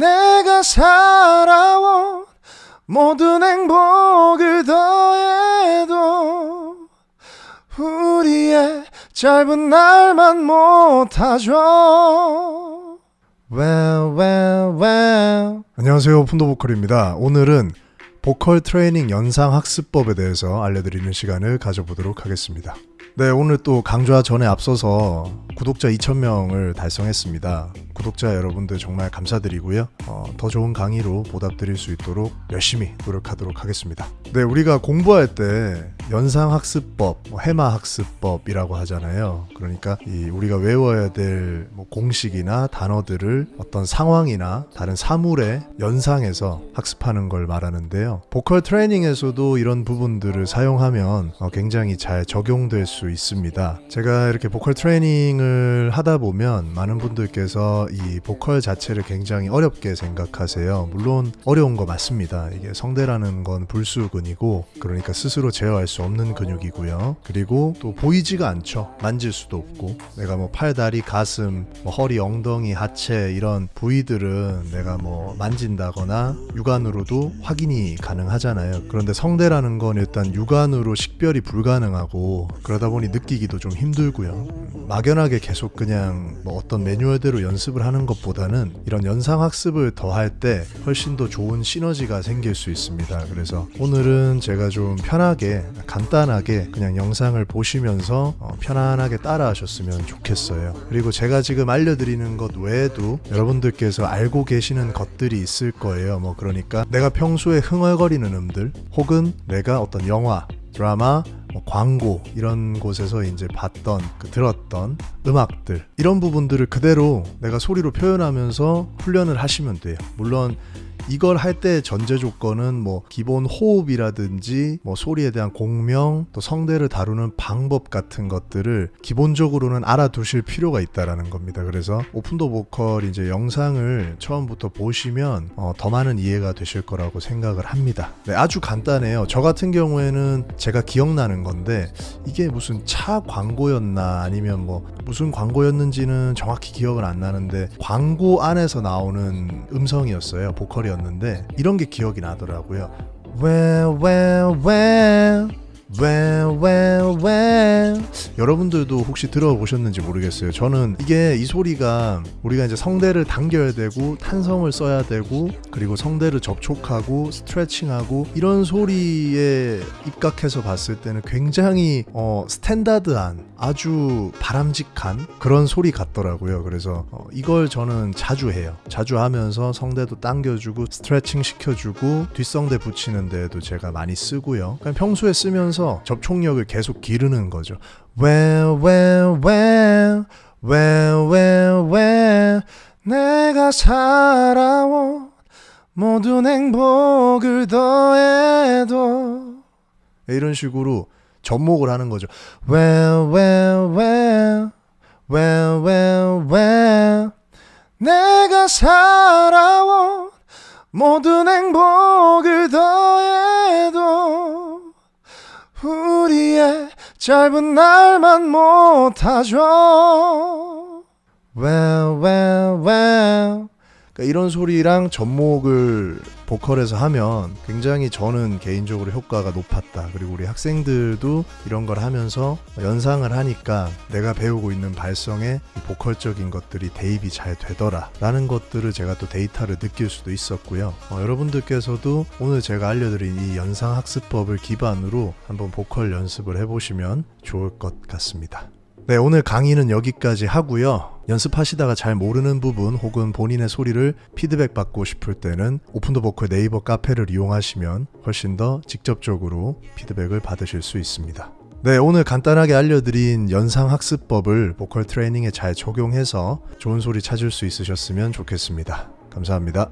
내가 살아온 모든 행복을 더해도 우리의 짧은 날만 못하죠 well, well, well. 안녕하세요 푼도 보컬입니다 오늘은 보컬 트레이닝 연상 학습법에 대해서 알려드리는 시간을 가져보도록 하겠습니다 네 오늘 또 강좌 전에 앞서서 구독자 2,000명을 달성했습니다. 구독자 여러분들 정말 감사드리고요. 어, 더 좋은 강의로 보답드릴 수 있도록 열심히 노력하도록 하겠습니다. 네, 우리가 공부할 때 연상학습법, 뭐 해마학습법이라고 하잖아요. 그러니까 이 우리가 외워야 될 뭐 공식이나 단어들을 어떤 상황이나 다른 사물의 연상해서 학습하는 걸 말하는데요. 보컬 트레이닝에서도 이런 부분들을 사용하면 어, 굉장히 잘 적용될 수 있습니다. 제가 이렇게 보컬 트레이닝을 하다 보면 많은 분들께서 이 보컬 자체를 굉장히 어렵게 생각하세요. 물론 어려운 거 맞습니다. 이게 성대라는 건 불수근이고 그러니까 스스로 제어할 수 없는 근육이고요. 그리고 또 보이지가 않죠. 만질 수도 없고 내가 뭐 팔, 다리, 가슴, 뭐 허리, 엉덩이, 하체 이런 부위들은 내가 뭐 만진다거나 육안으로도 확인이 가능하잖아요. 그런데 성대라는 건 일단 육안으로 식별이 불가능하고 그러다 보니 느끼기도 좀 힘들고요. 막연하게 계속 그냥 뭐 어떤 매뉴얼대로 연습을 하는 것보다는 이런 연상 학습을 더할 때 훨씬 더 좋은 시너지가 생길 수 있습니다. 그래서 오늘은 제가 좀 편하게 간단하게 그냥 영상을 보시면서 어 편안하게 따라 하셨으면 좋겠어요. 그리고 제가 지금 알려드리는 것 외에도 여러분들께서 알고 계시는 것들이 있을 거예요. 뭐 그러니까 내가 평소에 흥얼거리는 음들 혹은 내가 어떤 영화, 드라마, 뭐 광고 이런 곳에서 이제 봤던 그 들었던 음악들 이런 부분들을 그대로 내가 소리로 표현하면서 훈련을 하시면 돼요. 물론 이걸 할 때 전제 조건은 뭐 기본 호흡이라든지 뭐 소리에 대한 공명 또 성대를 다루는 방법 같은 것들을 기본적으로는 알아두실 필요가 있다라는 겁니다. 그래서 오픈도 보컬 이제 영상을 처음부터 보시면 어, 더 많은 이해가 되실 거라고 생각을 합니다. 네, 아주 간단해요. 저 같은 경우에는 제가 기억나는 건데 이게 무슨 차 광고였나 아니면 뭐 무슨 광고였는지는 정확히 기억은 안 나는데 광고 안에서 나오는 음성이었어요. 보컬이었는데 들었는데 이런 게 기억이 나더라고요. Well, well, well. Well, well, well. 여러분들도 혹시 들어보셨는지 모르겠어요. 저는 이게 이 소리가 우리가 이제 성대를 당겨야 되고 탄성을 써야 되고 그리고 성대를 접촉하고 스트레칭하고 이런 소리에 입각해서 봤을 때는 굉장히 어, 스탠다드한 아주 바람직한 그런 소리 같더라고요. 그래서 어, 이걸 저는 자주 해요. 자주 하면서 성대도 당겨주고 스트레칭 시켜주고 뒷성대 붙이는 데에도 제가 많이 쓰고요. 그냥 평소에 쓰면서 접촉력을 계속 기르는 거죠. Well, well, well, well, well, well, 내가 살아온 모든 행복을 더해도 이런 식으로 접목을 하는 거죠. Well, well, well, well, well, well. 내가 살아온 모든 행복을 더해도 우리의 짧은 날만 못하죠. Well. 그러니까 이런 소리랑 접목을 보컬에서 하면 굉장히 저는 개인적으로 효과가 높았다. 그리고 우리 학생들도 이런 걸 하면서 연상을 하니까 내가 배우고 있는 발성에 보컬적인 것들이 대입이 잘 되더라. 라는 것들을 제가 또 데이터를 느낄 수도 있었고요. 어, 여러분들께서도 오늘 제가 알려드린 이 연상 학습법을 기반으로 한번 보컬 연습을 해보시면 좋을 것 같습니다. 네, 오늘 강의는 여기까지 하고요. 연습하시다가 잘 모르는 부분 혹은 본인의 소리를 피드백 받고 싶을 때는 오픈더 보컬 네이버 카페를 이용하시면 훨씬 더 직접적으로 피드백을 받으실 수 있습니다. 네, 오늘 간단하게 알려드린 연상학습법을 보컬 트레이닝에 잘 적용해서 좋은 소리 찾을 수 있으셨으면 좋겠습니다. 감사합니다.